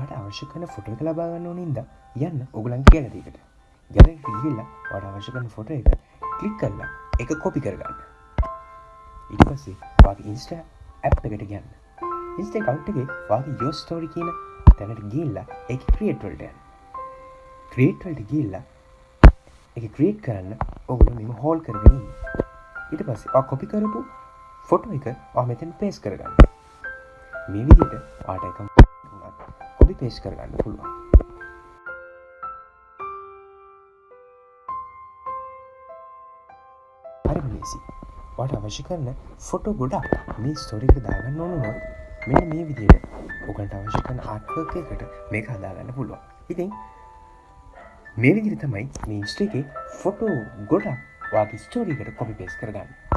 වාට අවශ්‍ය කන ෆොට එක ලබාගන්න ඕනින්ද යන්න ඔගුලන් කියලදකට ගැල ගිල්ල වට අවශ්‍ය කන ෆොට එක කලික් කරලා එක කොපි කරගන්න. ඉට පස්සේ වගේ ඉන්ස්ට ඇප් එකට ගන්න ඉස්ට කව්ටගේ වගේ යෝ ස්ටෝරි කියන තැනට ගිල්ලා එක ක්‍රියට්වල්ටයන් ක්‍රේට්වල්ට ගිල්ලා එක ක්‍රේට් කරන්න ඔගුල මෙම හෝල් කරගෙන ඉට පස්සේ කොපි කරපු ෆොටෝ එක මෙතැන් පේස් කරගන්න. මේ විදිට ආට එකම් කොපි පේස් කරගන්න පුළුවන්. හරි ලේසි. වට අවශ්‍ය කරන ෆොටෝ ගොඩක් මේ ස්තොරික දාගන්න ඕනුනොත් මෙ මේ විදියට ඔකට අවශ්‍ය කන ආත්වකයකට මේ හදාගන්න පුළුවන්. ඉතින් මේ විදිරි තමයි මේ ස්ටේගේ ෆොටෝ ගොඩක් වාගේ ස්ටෝරීකට කොපි පේස් කරගන්න.